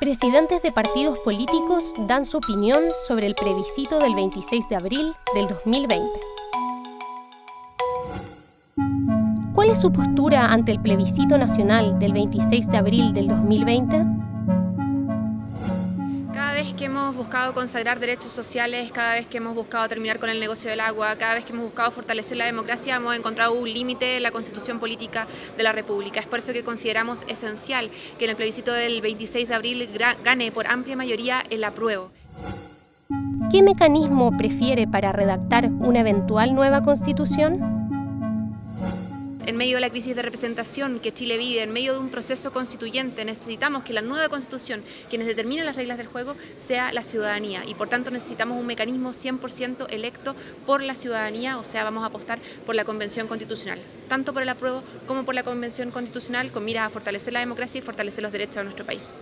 Presidentes de partidos políticos dan su opinión sobre el plebiscito del 26 de abril del 2020. ¿Cuál es su postura ante el plebiscito nacional del 26 de abril del 2020? Que hemos buscado consagrar derechos sociales, cada vez que hemos buscado terminar con el negocio del agua, cada vez que hemos buscado fortalecer la democracia, hemos encontrado un límite en la constitución política de la República. Es por eso que consideramos esencial que en el plebiscito del 26 de abril gane por amplia mayoría el apruebo. ¿Qué mecanismo prefiere para redactar una eventual nueva constitución? En medio de la crisis de representación que Chile vive, en medio de un proceso constituyente, necesitamos que la nueva constitución, quienes determinen las reglas del juego, sea la ciudadanía y por tanto necesitamos un mecanismo 100% electo por la ciudadanía, o sea, vamos a apostar por la Convención Constitucional, tanto por el apruebo como por la Convención Constitucional con mira a fortalecer la democracia y fortalecer los derechos de nuestro país.